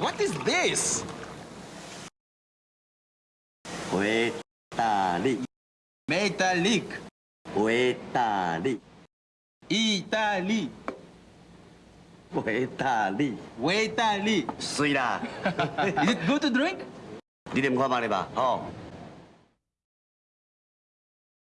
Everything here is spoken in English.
What is this? Italy. Metallic. Italy. Italy. Italy. Italy. Sweet. is it good to drink? 니네 뭐가 말해봐. 어.